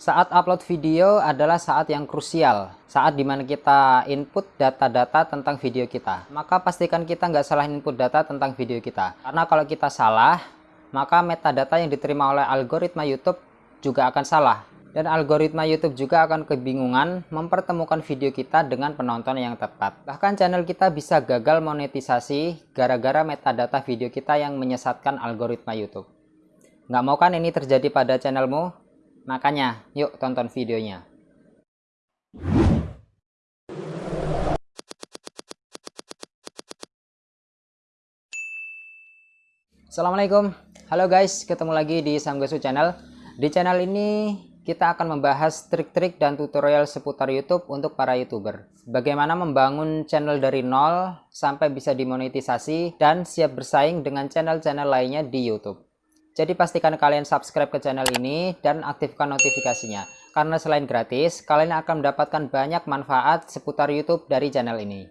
Saat upload video adalah saat yang krusial, saat di mana kita input data-data tentang video kita. Maka pastikan kita nggak salah input data tentang video kita. Karena kalau kita salah, maka metadata yang diterima oleh algoritma YouTube juga akan salah. Dan algoritma YouTube juga akan kebingungan mempertemukan video kita dengan penonton yang tepat. Bahkan channel kita bisa gagal monetisasi gara-gara metadata video kita yang menyesatkan algoritma YouTube. Nggak mau kan ini terjadi pada channelmu? Makanya, yuk tonton videonya. Assalamualaikum, halo guys, ketemu lagi di Samgasu Channel. Di channel ini kita akan membahas trik-trik dan tutorial seputar YouTube untuk para YouTuber. Bagaimana membangun channel dari nol sampai bisa dimonetisasi dan siap bersaing dengan channel-channel lainnya di YouTube. Jadi pastikan kalian subscribe ke channel ini dan aktifkan notifikasinya. Karena selain gratis, kalian akan mendapatkan banyak manfaat seputar YouTube dari channel ini.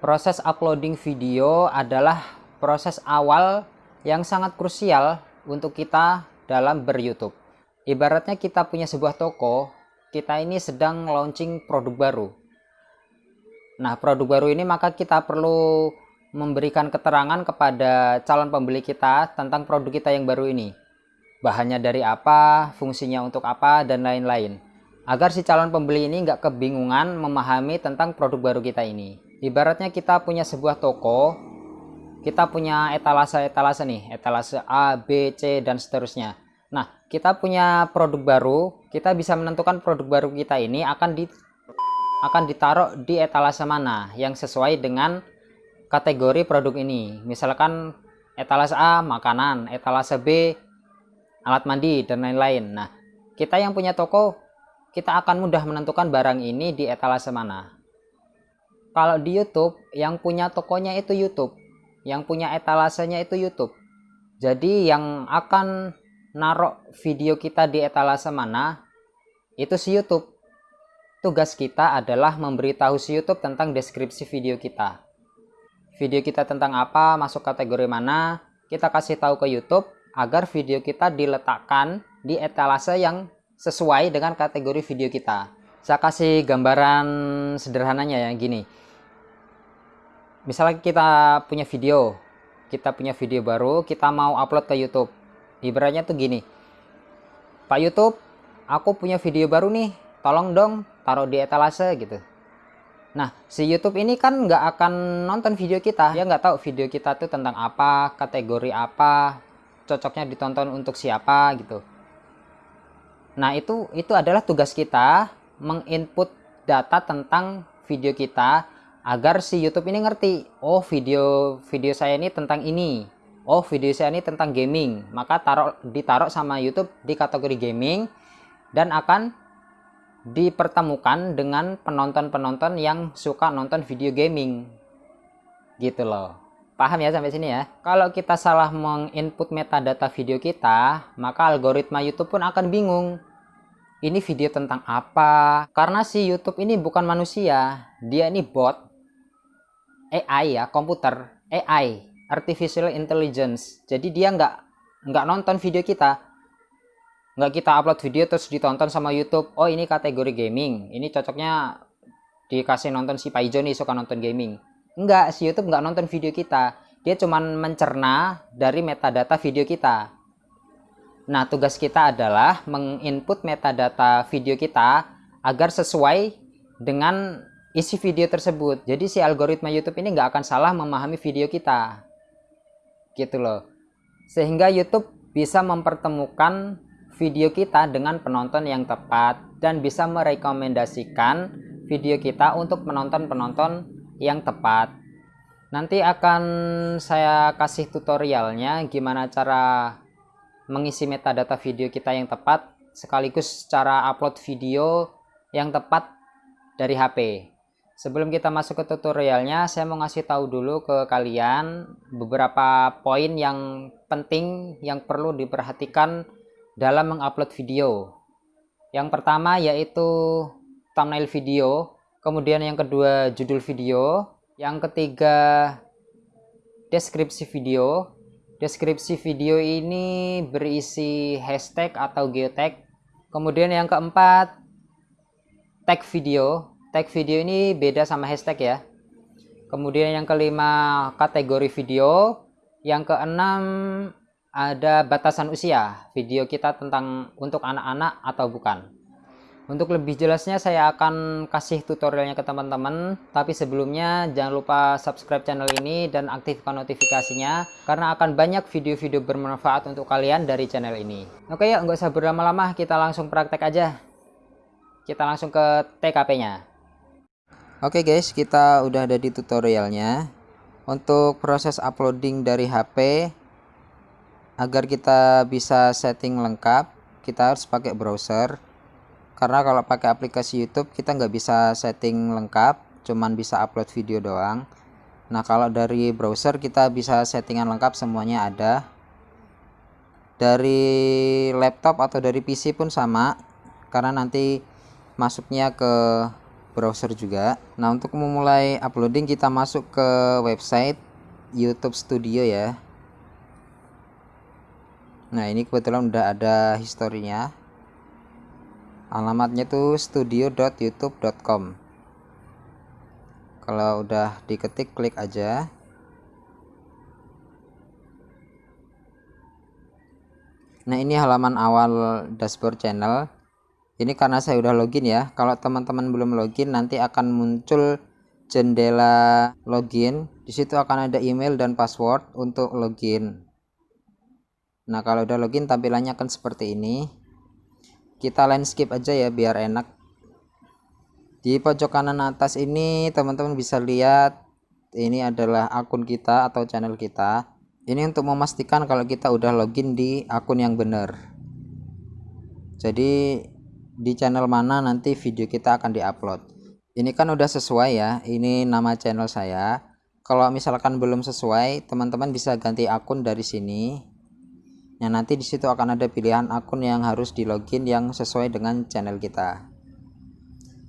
Proses uploading video adalah proses awal yang sangat krusial untuk kita dalam ber-YouTube. Ibaratnya kita punya sebuah toko, kita ini sedang launching produk baru. Nah, produk baru ini maka kita perlu memberikan keterangan kepada calon pembeli kita tentang produk kita yang baru ini. Bahannya dari apa, fungsinya untuk apa, dan lain-lain. Agar si calon pembeli ini nggak kebingungan memahami tentang produk baru kita ini. Ibaratnya kita punya sebuah toko, kita punya etalase-etalase nih, etalase A, B, C, dan seterusnya. Nah, kita punya produk baru, kita bisa menentukan produk baru kita ini akan di akan ditaruh di etalase mana yang sesuai dengan kategori produk ini. Misalkan etalase A makanan, etalase B alat mandi dan lain-lain. Nah, kita yang punya toko kita akan mudah menentukan barang ini di etalase mana. Kalau di YouTube yang punya tokonya itu YouTube, yang punya etalasenya itu YouTube. Jadi yang akan naruh video kita di etalase mana itu si YouTube. Tugas kita adalah memberitahu si YouTube tentang deskripsi video kita video kita tentang apa, masuk kategori mana, kita kasih tahu ke YouTube agar video kita diletakkan di etalase yang sesuai dengan kategori video kita. Saya kasih gambaran sederhananya ya gini. Misalnya kita punya video, kita punya video baru, kita mau upload ke YouTube. Ibaratnya tuh gini. Pak YouTube, aku punya video baru nih, tolong dong taruh di etalase gitu. Nah, si YouTube ini kan nggak akan nonton video kita. Dia nggak tahu video kita tuh tentang apa, kategori apa, cocoknya ditonton untuk siapa gitu. Nah, itu itu adalah tugas kita menginput data tentang video kita agar si YouTube ini ngerti, oh video video saya ini tentang ini. Oh, video saya ini tentang gaming. Maka taruh ditaruh sama YouTube di kategori gaming dan akan dipertemukan dengan penonton-penonton yang suka nonton video gaming. Gitu loh. Paham ya sampai sini ya? Kalau kita salah menginput metadata video kita maka algoritma YouTube pun akan bingung. Ini video tentang apa? Karena si YouTube ini bukan manusia. Dia ini bot. AI ya komputer. AI artificial intelligence. Jadi dia nggak nggak nonton video kita nggak kita upload video terus ditonton sama YouTube. Oh ini kategori gaming. Ini cocoknya dikasih nonton si Paijo nih suka nonton gaming. Enggak si YouTube nggak nonton video kita. Dia cuman mencerna dari metadata video kita. Nah tugas kita adalah menginput metadata video kita agar sesuai dengan isi video tersebut. Jadi si algoritma YouTube ini nggak akan salah memahami video kita. Gitu loh. Sehingga YouTube bisa mempertemukan video kita dengan penonton yang tepat dan bisa merekomendasikan video kita untuk penonton-penonton yang tepat. Nanti akan saya kasih tutorialnya gimana cara mengisi metadata video kita yang tepat sekaligus cara upload video yang tepat dari HP. Sebelum kita masuk ke tutorialnya, saya mau ngasih tahu dulu ke kalian beberapa poin yang penting yang perlu diperhatikan dalam mengupload video. Yang pertama yaitu thumbnail video, kemudian yang kedua judul video, yang ketiga deskripsi video, deskripsi video ini berisi hashtag atau geotag. Kemudian yang keempat tag video. Tag video ini beda sama hashtag ya. Kemudian yang kelima kategori video. Yang keenam ada batasan usia video kita tentang untuk anak-anak atau bukan untuk lebih jelasnya saya akan kasih tutorialnya ke teman-teman. Tapi sebelumnya jangan lupa subscribe channel ini dan aktifkan notifikasinya. Karena akan banyak video-video bermanfaat untuk kalian dari channel ini. Oke ya nggak usah berlama-lama kita langsung praktek aja. Kita langsung ke TKP-nya. Oke guys kita udah ada di tutorialnya. Untuk proses uploading dari HP agar kita bisa setting lengkap kita harus pakai browser. Karena kalau pakai aplikasi YouTube kita nggak bisa setting lengkap cuman bisa upload video doang. Nah kalau dari browser kita bisa settingan lengkap semuanya ada. Dari laptop atau dari PC pun sama karena nanti masuknya ke browser juga. Nah untuk memulai uploading kita masuk ke website YouTube Studio ya nah ini kebetulan udah ada historinya. Alamatnya tuh studio.youtube.com kalau udah diketik klik aja. Nah ini halaman awal dashboard channel. Ini karena saya udah login ya. Kalau teman-teman belum login nanti akan muncul jendela login. Di situ akan ada email dan password untuk login nah kalau udah login tampilannya akan seperti ini. Kita landscape aja ya biar enak. Di pojok kanan atas ini teman-teman bisa lihat ini adalah akun kita atau channel kita. Ini untuk memastikan kalau kita udah login di akun yang benar. Jadi di channel mana nanti video kita akan diupload. Ini kan udah sesuai ya ini nama channel saya. Kalau misalkan belum sesuai teman-teman bisa ganti akun dari sini Nah, nanti di situ akan ada pilihan akun yang harus di login yang sesuai dengan channel kita.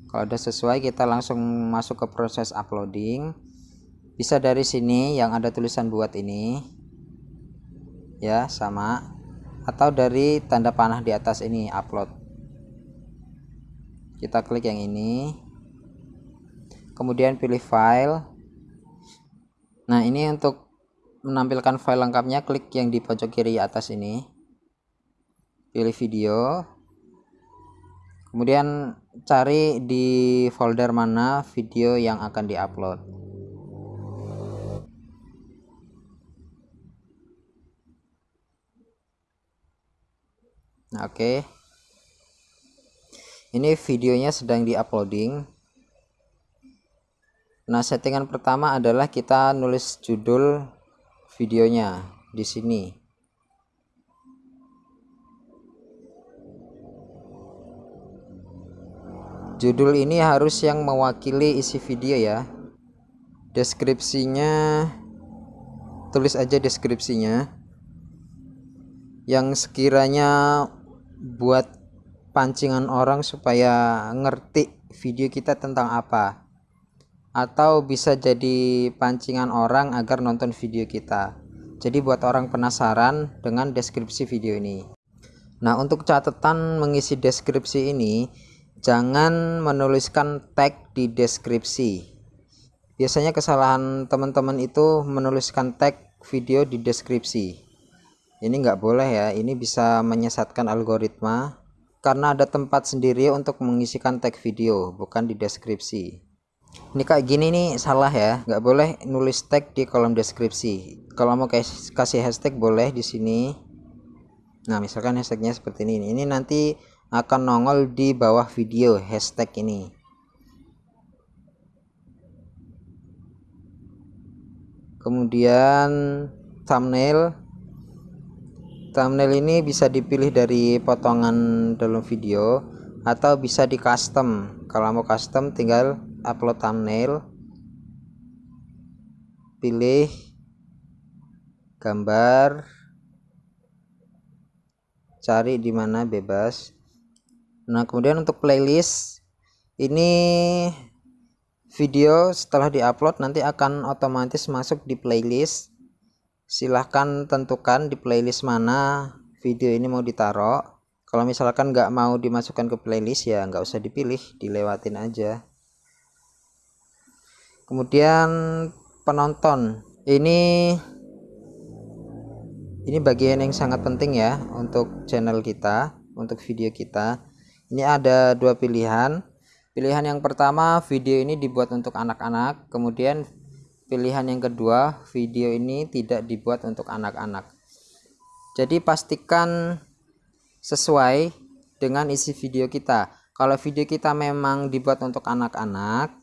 Kalau udah sesuai, kita langsung masuk ke proses uploading. Bisa dari sini yang ada tulisan buat ini. Ya, sama. Atau dari tanda panah di atas ini upload. Kita klik yang ini. Kemudian pilih file. Nah, ini untuk menampilkan file lengkapnya klik yang di pojok kiri atas ini. Pilih video. Kemudian cari di folder mana video yang akan diupload. Nah, oke. Okay. ini videonya sedang diuploading. Nah settingan pertama adalah kita nulis judul videonya di sini. Judul ini harus yang mewakili isi video ya. Deskripsinya tulis aja deskripsinya. Yang sekiranya buat pancingan orang supaya ngerti video kita tentang apa atau bisa jadi pancingan orang agar nonton video kita. Jadi buat orang penasaran dengan deskripsi video ini. Nah untuk catatan mengisi deskripsi ini jangan menuliskan tag di deskripsi. Biasanya kesalahan teman-teman itu menuliskan tag video di deskripsi. Ini nggak boleh ya ini bisa menyesatkan algoritma karena ada tempat sendiri untuk mengisikan tag video bukan di deskripsi ini kayak gini nih salah ya. Nggak boleh nulis tag di kolom deskripsi. Kalau mau kasih hashtag boleh di sini. Nah misalkan hashtagnya seperti ini. Ini nanti akan nongol di bawah video hashtag ini. Kemudian thumbnail. Thumbnail ini bisa dipilih dari potongan dalam video atau bisa di custom. Kalau mau custom tinggal upload thumbnail. Pilih gambar. Cari di mana bebas. Nah kemudian untuk playlist ini video setelah diupload nanti akan otomatis masuk di playlist. Silahkan tentukan di playlist mana video ini mau ditaruh. Kalau misalkan nggak mau dimasukkan ke playlist ya nggak usah dipilih dilewatin aja kemudian penonton. Ini ini bagian yang sangat penting ya untuk channel kita untuk video kita. Ini ada dua pilihan. Pilihan yang pertama video ini dibuat untuk anak-anak. Kemudian pilihan yang kedua video ini tidak dibuat untuk anak-anak. Jadi pastikan sesuai dengan isi video kita. Kalau video kita memang dibuat untuk anak-anak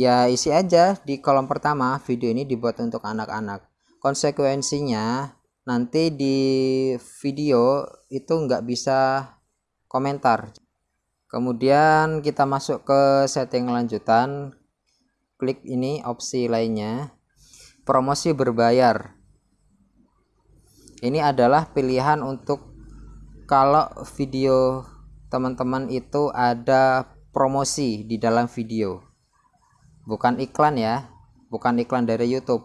ya isi aja di kolom pertama video ini dibuat untuk anak-anak. Konsekuensinya nanti di video itu nggak bisa komentar. Kemudian kita masuk ke setting lanjutan. Klik ini opsi lainnya. Promosi berbayar. Ini adalah pilihan untuk kalau video teman-teman itu ada promosi di dalam video bukan iklan ya bukan iklan dari YouTube.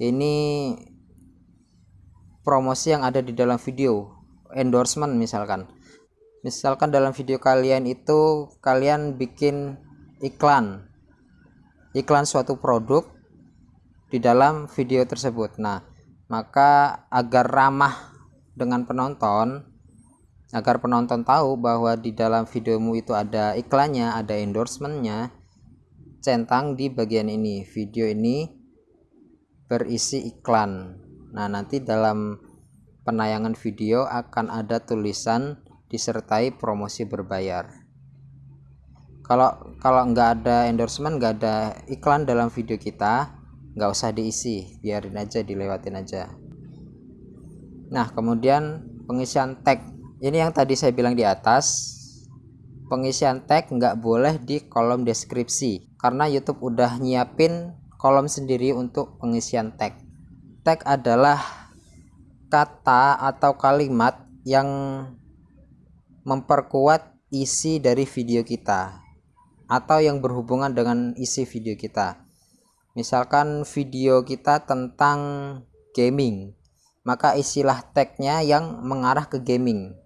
Ini promosi yang ada di dalam video endorsement misalkan. Misalkan dalam video kalian itu kalian bikin iklan iklan suatu produk di dalam video tersebut. Nah maka agar ramah dengan penonton agar penonton tahu bahwa di dalam videomu itu ada iklannya ada endorsementnya centang di bagian ini. Video ini berisi iklan. Nah nanti dalam penayangan video akan ada tulisan disertai promosi berbayar. Kalau kalau nggak ada endorsement nggak ada iklan dalam video kita nggak usah diisi. Biarin aja dilewatin aja. Nah kemudian pengisian tag. Ini yang tadi saya bilang di atas pengisian tag nggak boleh di kolom deskripsi karena YouTube udah nyiapin kolom sendiri untuk pengisian tag. Tag adalah kata atau kalimat yang memperkuat isi dari video kita atau yang berhubungan dengan isi video kita. Misalkan video kita tentang gaming maka istilah tagnya yang mengarah ke gaming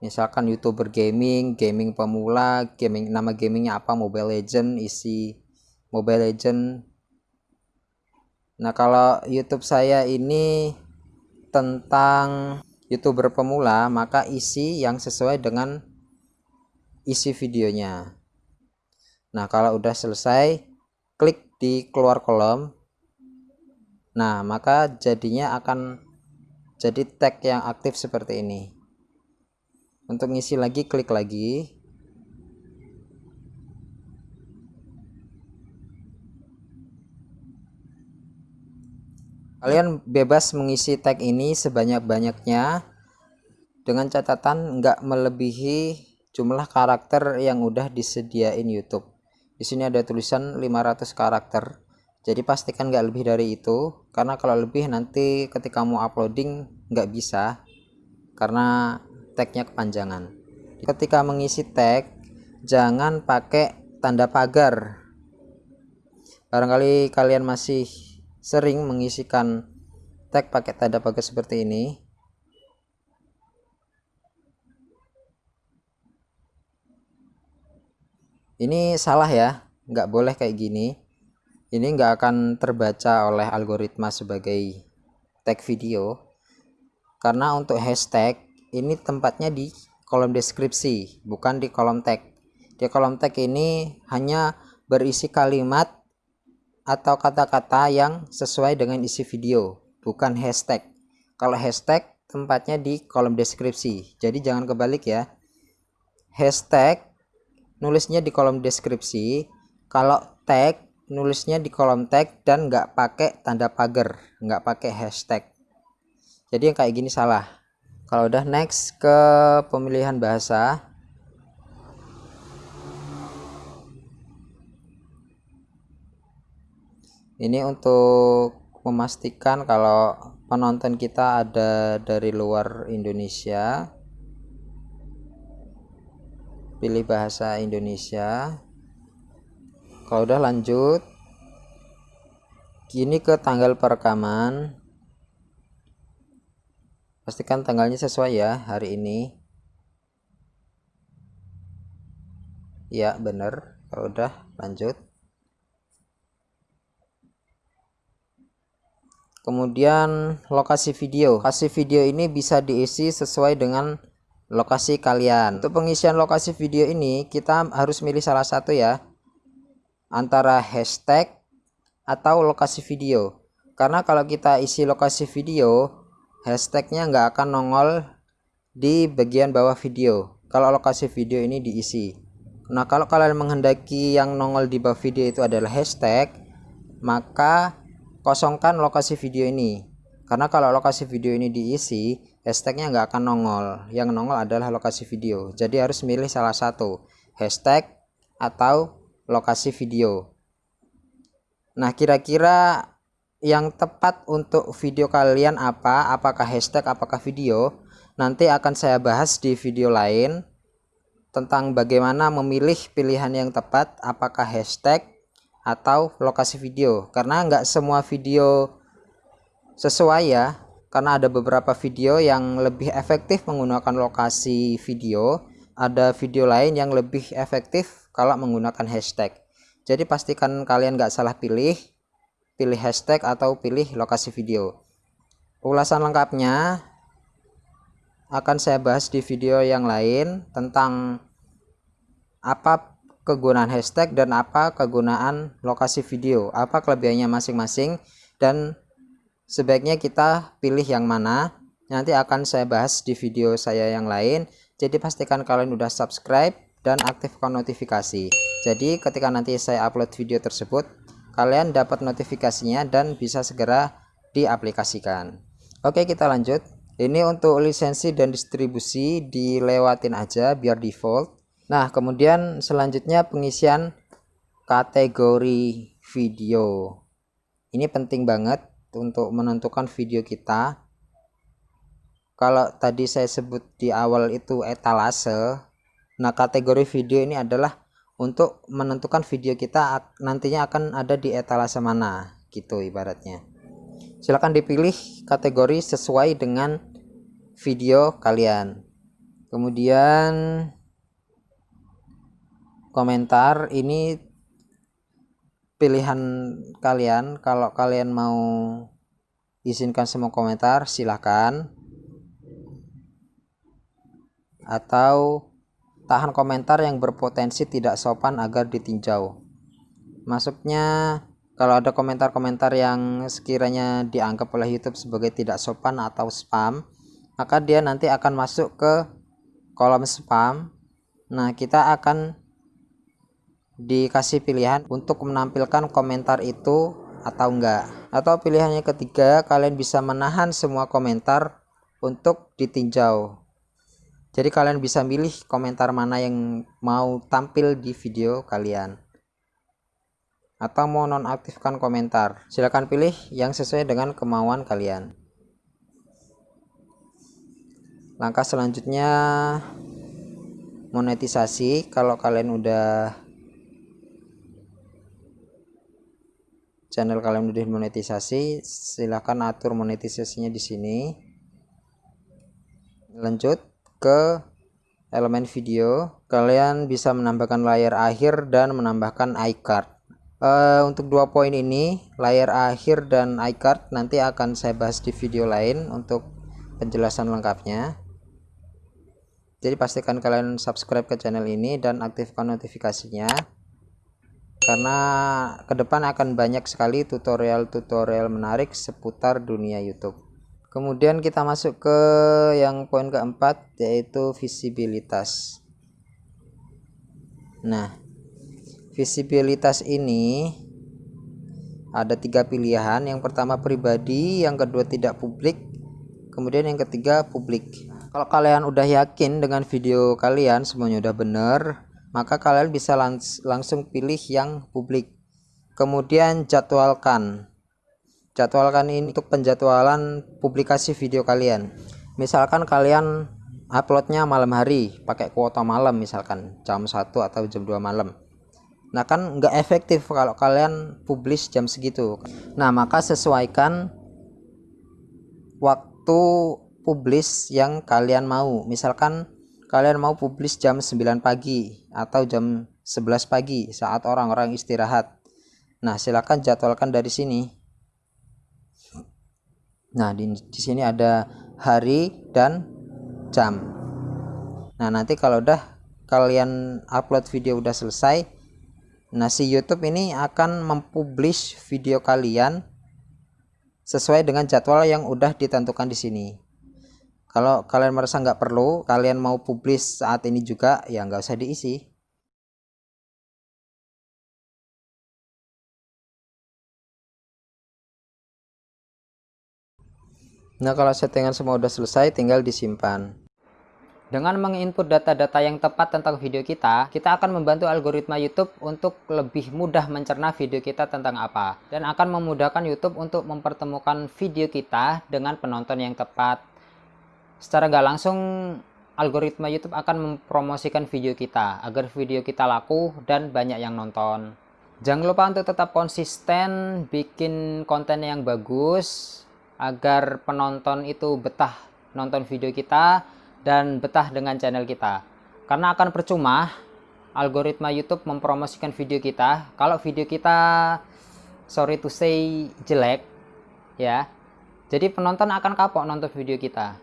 misalkan youtuber gaming gaming pemula gaming nama gamingnya apa mobile legend isi mobile legend nah kalau youtube saya ini tentang youtuber pemula maka isi yang sesuai dengan isi videonya Nah, kalau udah selesai, klik di keluar kolom. Nah, maka jadinya akan jadi tag yang aktif seperti ini. Untuk ngisi lagi, klik lagi. Kalian bebas mengisi tag ini sebanyak-banyaknya dengan catatan nggak melebihi jumlah karakter yang udah disediain YouTube. Di sini ada tulisan 500 karakter. Jadi pastikan nggak lebih dari itu karena kalau lebih nanti ketika mau uploading nggak bisa. Karena tagnya kepanjangan. Ketika mengisi tag jangan pakai tanda pagar. Barangkali kalian masih sering mengisikan tag pakai tanda pagar seperti ini. Ini salah ya nggak boleh kayak gini. Ini nggak akan terbaca oleh algoritma sebagai tag video. Karena untuk hashtag ini tempatnya di kolom deskripsi bukan di kolom tag. Di kolom tag ini hanya berisi kalimat atau kata-kata yang sesuai dengan isi video bukan hashtag. Kalau hashtag tempatnya di kolom deskripsi. Jadi jangan kebalik ya. Hashtag nulisnya di kolom deskripsi. Kalau tag nulisnya di kolom tag dan nggak pakai tanda pagar nggak pakai hashtag. Jadi yang kayak gini salah kalau udah next ke pemilihan bahasa. Ini untuk memastikan kalau penonton kita ada dari luar Indonesia. Pilih bahasa Indonesia. Kalau udah lanjut gini ke tanggal perekaman pastikan tanggalnya sesuai ya hari ini. Ya bener. Kalau udah lanjut. Kemudian lokasi video. Lokasi video ini bisa diisi sesuai dengan lokasi kalian. Untuk pengisian lokasi video ini kita harus milih salah satu ya. Antara hashtag atau lokasi video. Karena kalau kita isi lokasi video hashtagnya nggak akan nongol di bagian bawah video. Kalau lokasi video ini diisi. Nah kalau kalian menghendaki yang nongol di bawah video itu adalah hashtag maka kosongkan lokasi video ini. Karena kalau lokasi video ini diisi hashtagnya nggak akan nongol. Yang nongol adalah lokasi video. Jadi harus milih salah satu. Hashtag atau lokasi video. Nah kira-kira yang tepat untuk video kalian apa apakah hashtag apakah video nanti akan saya bahas di video lain tentang bagaimana memilih pilihan yang tepat apakah hashtag atau lokasi video. Karena nggak semua video sesuai ya karena ada beberapa video yang lebih efektif menggunakan lokasi video ada video lain yang lebih efektif kalau menggunakan hashtag. Jadi pastikan kalian nggak salah pilih pilih hashtag atau pilih lokasi video. Ulasan lengkapnya akan saya bahas di video yang lain tentang apa kegunaan hashtag dan apa kegunaan lokasi video apa kelebihannya masing-masing dan sebaiknya kita pilih yang mana. Nanti akan saya bahas di video saya yang lain. Jadi pastikan kalian udah subscribe dan aktifkan notifikasi. Jadi ketika nanti saya upload video tersebut kalian dapat notifikasinya dan bisa segera diaplikasikan. Oke kita lanjut. Ini untuk lisensi dan distribusi dilewatin aja biar default. Nah kemudian selanjutnya pengisian kategori video. Ini penting banget untuk menentukan video kita. Kalau tadi saya sebut di awal itu etalase nah kategori video ini adalah untuk menentukan video kita nantinya akan ada di etalase mana gitu ibaratnya. Silahkan dipilih kategori sesuai dengan video kalian. Kemudian komentar ini pilihan kalian. Kalau kalian mau izinkan semua komentar silahkan atau tahan komentar yang berpotensi tidak sopan agar ditinjau. Masuknya kalau ada komentar-komentar yang sekiranya dianggap oleh YouTube sebagai tidak sopan atau spam maka dia nanti akan masuk ke kolom spam. Nah kita akan dikasih pilihan untuk menampilkan komentar itu atau enggak. Atau pilihannya ketiga kalian bisa menahan semua komentar untuk ditinjau jadi kalian bisa milih komentar mana yang mau tampil di video kalian. Atau mau nonaktifkan komentar. Silahkan pilih yang sesuai dengan kemauan kalian. Langkah selanjutnya monetisasi. Kalau kalian udah channel kalian udah monetisasi silahkan atur monetisasinya di sini. Lanjut ke elemen video. Kalian bisa menambahkan layar akhir dan menambahkan iCard uh, untuk dua poin ini layar akhir dan iCard nanti akan saya bahas di video lain untuk penjelasan lengkapnya. Jadi pastikan kalian subscribe ke channel ini dan aktifkan notifikasinya karena ke depan akan banyak sekali tutorial-tutorial menarik seputar dunia YouTube kemudian kita masuk ke yang poin keempat yaitu visibilitas. Nah visibilitas ini ada tiga pilihan. Yang pertama pribadi. Yang kedua tidak publik. Kemudian yang ketiga publik. Kalau kalian udah yakin dengan video kalian semuanya udah bener maka kalian bisa langs langsung pilih yang publik. Kemudian jadwalkan jadwalkan ini untuk penjadwalan publikasi video kalian. Misalkan kalian uploadnya malam hari pakai kuota malam misalkan jam 1 atau jam 2 malam. Nah kan nggak efektif kalau kalian publish jam segitu. Nah maka sesuaikan waktu publish yang kalian mau. Misalkan kalian mau publish jam 9 pagi atau jam 11 pagi saat orang-orang istirahat. Nah silakan jadwalkan dari sini nah di, di sini ada hari dan jam. Nah nanti kalau udah kalian upload video udah selesai nah si YouTube ini akan mempublish video kalian sesuai dengan jadwal yang udah ditentukan di sini. Kalau kalian merasa nggak perlu kalian mau publish saat ini juga ya nggak usah diisi Nah kalau settingan semua udah selesai tinggal disimpan dengan menginput data-data yang tepat tentang video kita, kita akan membantu algoritma YouTube untuk lebih mudah mencerna video kita tentang apa. Dan akan memudahkan YouTube untuk mempertemukan video kita dengan penonton yang tepat. Secara nggak langsung, algoritma YouTube akan mempromosikan video kita agar video kita laku dan banyak yang nonton. Jangan lupa untuk tetap konsisten bikin konten yang bagus agar penonton itu betah nonton video kita dan betah dengan channel kita. Karena akan percuma algoritma YouTube mempromosikan video kita kalau video kita sorry to say jelek ya. Jadi penonton akan kapok nonton video kita.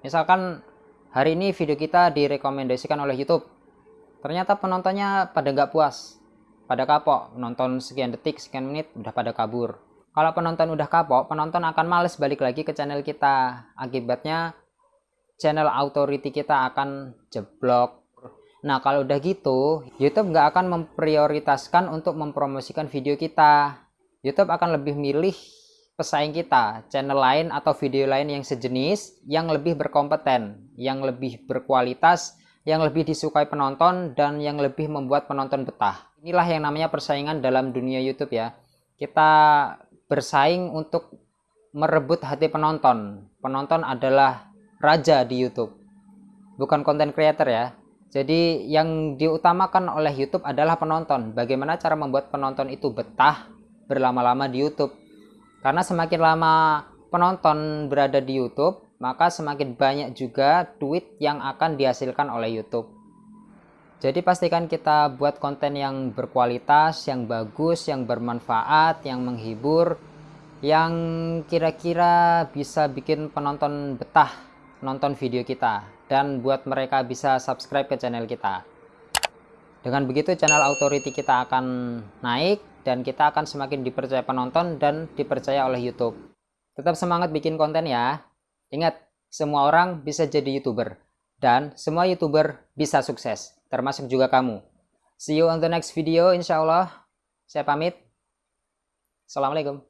Misalkan hari ini video kita direkomendasikan oleh YouTube. Ternyata penontonnya pada nggak puas, pada kapok nonton sekian detik, sekian menit udah pada kabur. Kalau penonton udah kapok, penonton akan males balik lagi ke channel kita. Akibatnya channel authority kita akan jeblok nah kalau udah gitu YouTube nggak akan memprioritaskan untuk mempromosikan video kita YouTube akan lebih milih pesaing kita, channel lain atau video lain yang sejenis, yang lebih berkompeten, yang lebih berkualitas, yang lebih disukai penonton, dan yang lebih membuat penonton betah. Inilah yang namanya persaingan dalam dunia YouTube ya. Kita bersaing untuk merebut hati penonton. Penonton adalah raja di YouTube bukan konten creator ya. Jadi yang diutamakan oleh YouTube adalah penonton. Bagaimana cara membuat penonton itu betah berlama-lama di YouTube? Karena semakin lama penonton berada di YouTube maka semakin banyak juga duit yang akan dihasilkan oleh YouTube jadi pastikan kita buat konten yang berkualitas, yang bagus, yang bermanfaat, yang menghibur, yang kira-kira bisa bikin penonton betah nonton video kita dan buat mereka bisa subscribe ke channel kita. Dengan begitu channel authority kita akan naik dan kita akan semakin dipercaya penonton dan dipercaya oleh YouTube. Tetap semangat bikin konten ya. Ingat, semua orang bisa jadi YouTuber dan semua YouTuber bisa sukses, termasuk juga kamu. See you on the next video insya Allah. Saya pamit. Assalamualaikum.